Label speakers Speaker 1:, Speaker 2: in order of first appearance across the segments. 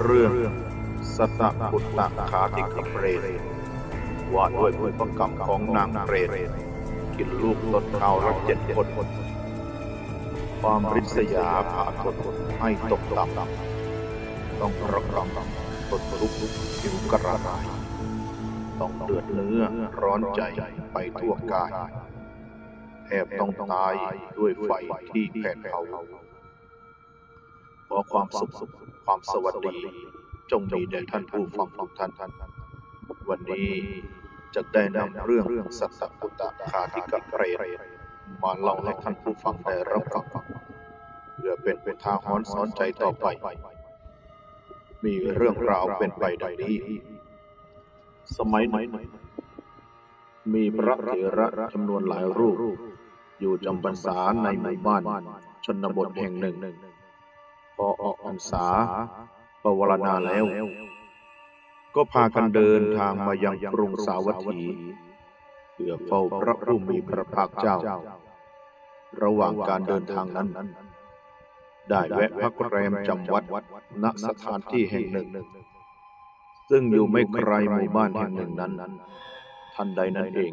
Speaker 1: เรื่องสัตบุตตะขาติกเปรตว่าด้วยพฤติกรรมของนางเปรตกินลูกต้นข้าวรับเจ็ดคนความริษยาผาทนให้ตกต่ำต้องระกำตนทุกข์ผิวกระไรต้องเดือดเนื้อร้อนใจไปทั่วกายแทบต้องตายด้วยไฟที่แผดเผาขอความสุข ความสวัสดี จงมีแด่ท่านผู้ฟังทุกท่าน วันนี้จะได้นำเรื่องสัตตปุตตะคาติกะเปรตมาเล่าให้ท่านผู้ฟังได้รับฟังเพื่อเป็นเป็นทางหอนสอนใจต่อไป มีเรื่องราวเป็นไปดังนี้ สมัยหนึ่งมีพระเถระจำนวนหลายรูป อยู่จำพรรษาในหมู่บ้านชนบทแห่งหนึ่ง พอออกพรรษาปวารณาแล้ว ก็พากันเดินทางมายังกรุงสาวัตถีเพื่อเฝ้าพระผู้มีพระภาคเจ้า ระหว่างการเดินทางนั้น ได้แวะพักแรมจำวัดณสถานที่แห่งหนึ่ง ซึ่งอยู่ไม่ไกลหมู่บ้านแห่งหนึ่งนั้น ทันใดนั้นเอง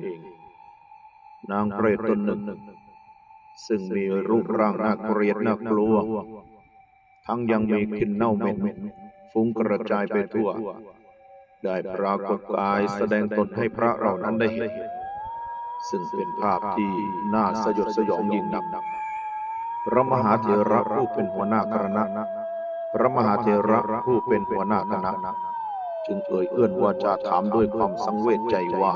Speaker 1: นางเปรตตนหนึ่ง ซึ่งมีรูปร่างน่าเกลียดน่ากลัว ทั้งยังมีกลิ่นเน่าเหม็นฟุ้งกระจายไปทั่ว ได้ปรากฏกายแสดงตนให้พระเหล่านั้นได้เห็น ซึ่งเป็นภาพที่น่าสยดสยองยิ่งนักพระมหาเถระผู้เป็นหัวหน้าคณะพระมหาเถระผู้เป็นหัวหน้าคณะจึงเอ่ยเอื้อนวาจาถามด้วยความสังเวชใจว่า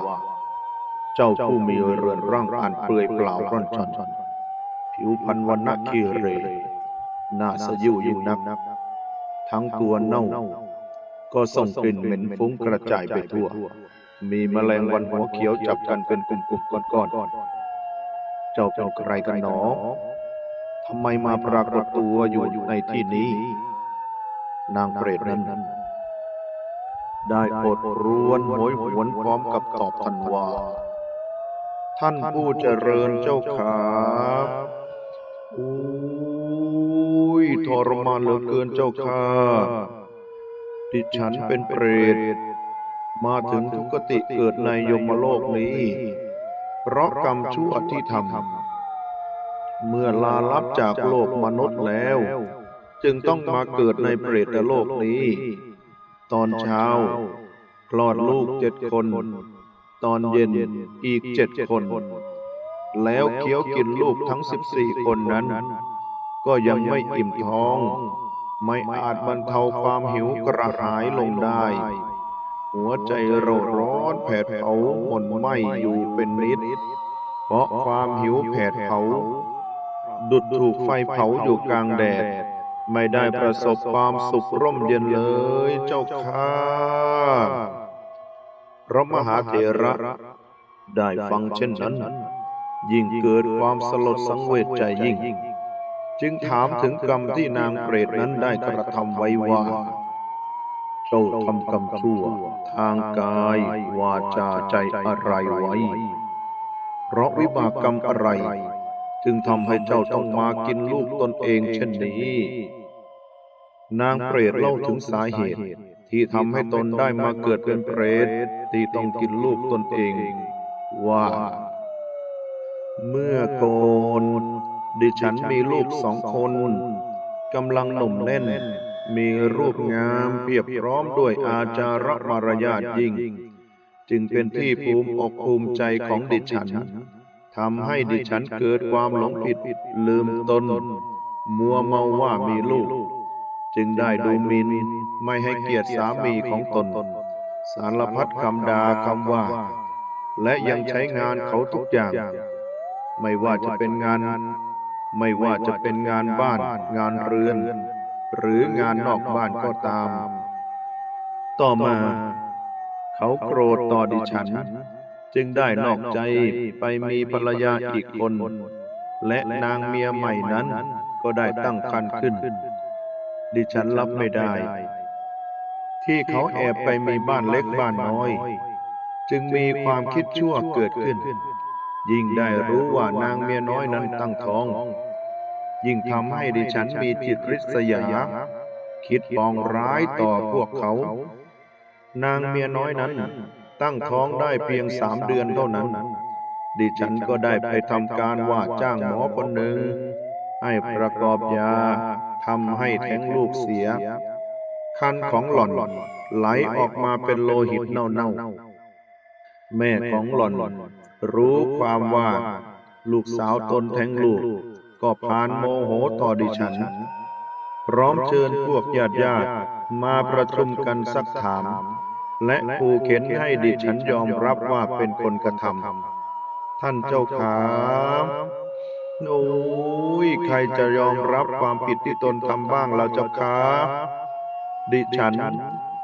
Speaker 1: เจ้าผู้มีเรือนร่างอันเปลือยเปล่าร่อนชอนผิวพรรณวันณะคีเร น่าสยิวยิ่งนัก ทั้งตัวเน่า ก็ส่งกลิ่นเหม็นฟุ้งกระจายไปทั่ว มีแมลงวันหัวเขียวจับกันเป็นกลุ่มๆก้อนๆ เจ้าเป็นใครกันหนอทำไมมาปรากฏตัวอยู่ในที่นี้ นางเปรตนั้น ได้อดรวนโหยหวนพร้อมกับตอบทันว่า ท่านผู้เจริญเจ้าขา รมานเหลือเกินเจ้าค่ะดิฉันเป็นเปรต มาถึงทุกติเกิดในยมโลกนี้ เพราะกรรมชั่วที่ทำเมื่อลาลับจากโลกมนุษย์แล้ว จึงต้องมาเกิดในเปรตโลกนี้ ตอนเช้า คลอดลูกเจ็ดคน ตอนเย็นอีกเจ็ดคน แล้วเคี้ยวกินลูกทั้งสิบสี่คนนั้น ก็ยังไม่อิ่มท้อง ไม่อาจบรรเทาความหิวกระหายลงได้ หัวใจเราร้อนแผดเผาหม่นไหมอยู่เป็นนิด เพราะความหิวแผดเผา ดุดถูกไฟเผาอยู่กลางแดด ไม่ได้ประสบความสุขร่มเย็นเลยเจ้าค่ะพระมหาเถระ ได้ฟังเช่นนั้น ยิ่งเกิดความสลดสังเวชใจยิ่ง จึงถามถึงกรรมที่นางเปรตนั้นได้กระทำไว้ว่าเจ้าทำกรรมชั่ว ทางกายวาจาใจอะไรไว้ เพราะวิบากกรรมอะไร จึงทำให้เจ้าต้องมากินลูกตนเองเช่นนี้ นางเปรตเล่าถึงสาเหตุที่ทำให้ตนได้มาเกิดเป็นเปรตที่ต้องกินลูกตนเอง ว่า เมื่อก่อน ดิฉันมีลูกสองคนกำลังหนุ่มแน่น มีรูปงามเพียบพร้อมด้วยอาจาระมารยาทยิ่ง จึงเป็นที่ภูมิอกภูมิใจของดิฉันทำให้ดิฉันเกิดความหลงผิดลืมตน มัวเมาว่ามีลูก จึงได้ดูหมินไม่ให้เกียรติสามีของตน สารพัดคำด่าคำว่า และยังใช้งานเขาทุกอย่าง ไม่ว่าจะเป็นงาน ไม่ว่าจะเป็นงานบ้าน งานเรือน หรืองานนอกบ้านก็ตาม ต่อมา เขาโกรธต่อดิฉัน จึงได้นอกใจไปมีภรรยาอีกคน และนางเมียใหม่นั้นก็ได้ตั้งครรภ์ขึ้น ดิฉันรับไม่ได้ ที่เขาแอบไปมีบ้านเล็กบ้านน้อย จึงมีความคิดชั่วเกิดขึ้น ยิ่งได้รู้ว่านางเมียน้อยนั้นตั้งท้อง ยิ่งทำให้ดิฉันมีจิตริษยา คิดปองร้ายต่อพวกเขา นางเมียน้อยนั้น ตั้งท้องได้เพียงสามเดือนเท่านั้น ดิฉันก็ได้ไปทำการว่าจ้างหมอคนหนึ่ง ให้ประกอบยาทำให้แท้งลูกเสีย คันของหล่อนไหลออกมาเป็นโลหิตเน่าๆแม่ของหล่อน รู้ความว่า ลูกสาวตนแท้งลูก ก็พานโมโหต่อดิฉัน พร้อมเชิญพวกญาติญาติมาประชุมกันสักถาม และขู่เข็นให้ดิฉันยอมรับว่าเป็นคนกระทำท่านเจ้าขาโอ้ยใครจะยอมรับความผิดที่ตนทำบ้างเราเจ้าขาดิฉัน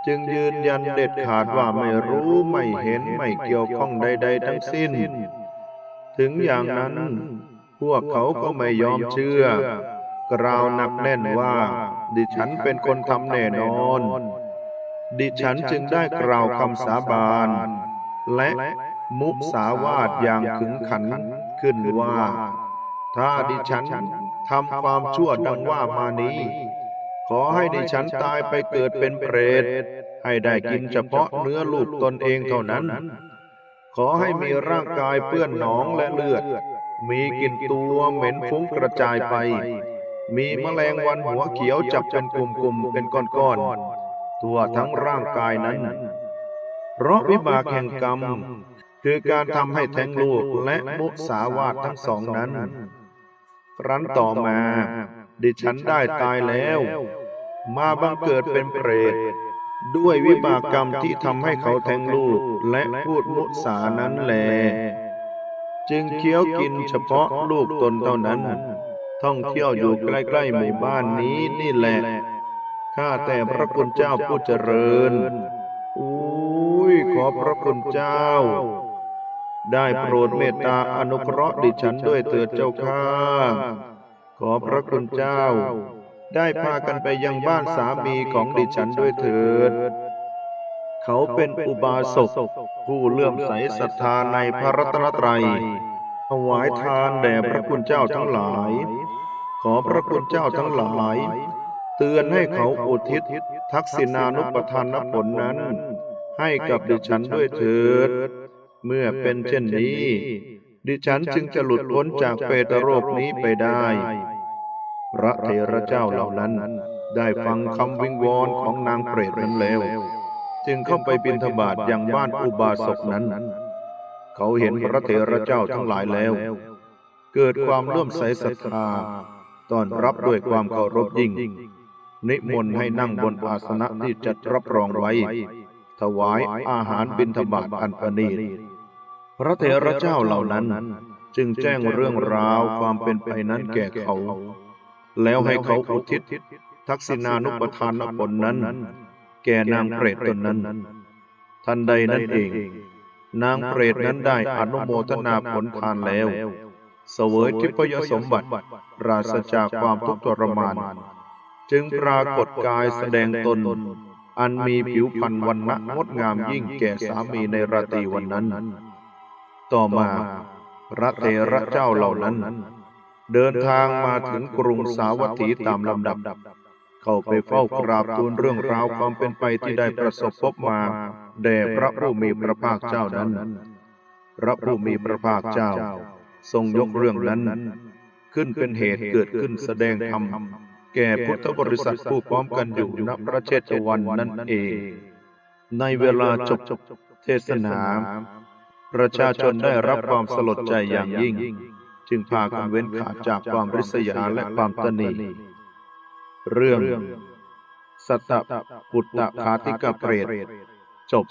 Speaker 1: จึงยืนยันเด็ดขาดว่าไม่รู้ไม่เห็นไม่เกี่ยวข้องใด ๆ ทั้งสิ้น ถึงอย่างนั้น พวกเขาก็ไม่ยอมเชื่อ กล่าวหนักแน่นว่า ดิฉันเป็นคนทำแน่นอน ดิฉันจึงได้กล่าวคำสาบาน และมุสาวาทอย่างขึงขันขึ้นว่า ถ้าดิฉันทำความชั่วดังว่ามานี้ ขอให้ดิฉันตายไปเกิดเป็นเปรต ให้ได้กินเฉพาะเนื้อลูกตนเองเท่านั้น ขอให้มีร่างกายเปื้อนหนองและเลือด มีกลิ่นตัวเหม็นฟุ้งกระจายไป มีแมลงวันหัวเขียวจับเป็นกลุ่มๆเป็นก้อนๆทั่วทั้งร่างกายนั้น เพราะวิบากแห่งกรรม คือการทำให้แท้งลูกและมุสาวาททั้งสองนั้น ครั้นต่อมา ดิฉันได้ตายแล้ว มาบังเกิดเป็นเปรต ด้วยวิบากกรรมที่ทำให้เขาแทงลูกและพูดมุสานั้นแลจึงเคี้ยวกินเฉพาะลูกตนเท่านั้น ท่องเที่ยวอยู่ใกล้ๆหมู่บ้านนี้นี่แหละ ข้าแต่พระคุณเจ้าผู้เจริญอุ้ยขอพระคุณเจ้า ได้โปรดเมตตาอนุเคราะห์ดิฉันด้วยเถิดเจ้าข้า ขอพระคุณเจ้า ได้พากันไปยังบ้านสามีของดิฉันด้วยเถิด เขาเป็นอุบาสกผู้เลื่อมใสศรัทธาในพระรัตนตรัยถวายทานแด่พระคุณเจ้าทั้งหลาย ขอพระคุณเจ้าทั้งหลาย เตือนให้เขาอุทิศทักษิณานุปทานผลนั้น ให้กับดิฉันด้วยเถิด เมื่อเป็นเช่นนี้ ดิฉันจึงจะหลุดพ้นจากเปตโรคนี้ไปได้ พระเถระเจ้าเหล่านั้น ได้ฟังคำวิงวอนของนางเปรตนั้นแล้ว จึงเข้าไปบิณฑบาตยังบ้านอุบาสกนั้น เขาเห็นพระเถระเจ้าทั้งหลายแล้ว เกิดความเลื่อมใสศรัทธาต้อนรับด้วยความเคารพยิ่ง นิมนต์ให้นั่งบนอาสนะที่จัดรับรองไว้ ถวายอาหารบิณฑบาตอันประณีต พระเถระเจ้าเหล่านั้น จึงแจ้งเรื่องราวความเป็นไปนั้นแก่เขา แล้วให้เขาอุทิศ ทักษิณานุปทานผลนั้น แก่นางเปรตตนนั้น ทันใดนั้นเอง นางเปรตนั้นได้อนุโมทนาผลทานแล้ว เสวยทิพยสมบัติปราศจากความทุกข์ทรมาน จึงปรากฏกายแสดงตนอันมีผิวพรรณวันณะงดงามยิ่งแก่สามีในราตรีวันนั้น ต่อมาพระเถระเจ้าเหล่านั้น เดินทางมาถึงกรุงสาวัตถีตามลำดับ เข้าไปเฝ้ากราบทูลเรื่องราวความเป็นไปที่ได้ประสบพบมาแด่พระผู้มีพระภาคเจ้านั้น พระผู้มีพระภาคเจ้า ทรงยกเรื่องนั้น ขึ้นเป็นเหตุเกิดขึ้นแสดงธรรมแก่พุทธบริษัทผู้พร้อมกันอยู่ณพระเชตวันนั่นเอง ในเวลาจบเทศนา ประชาชนได้รับความสลดใจอย่างยิ่ง จึงพากันเว้นขาดจากความริษยาและความตนีเรื่องสัตตปุตตะคาติกะเปรตจบ